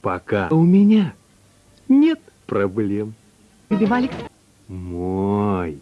Пока у меня нет проблем. Любим, Алекс? Мо.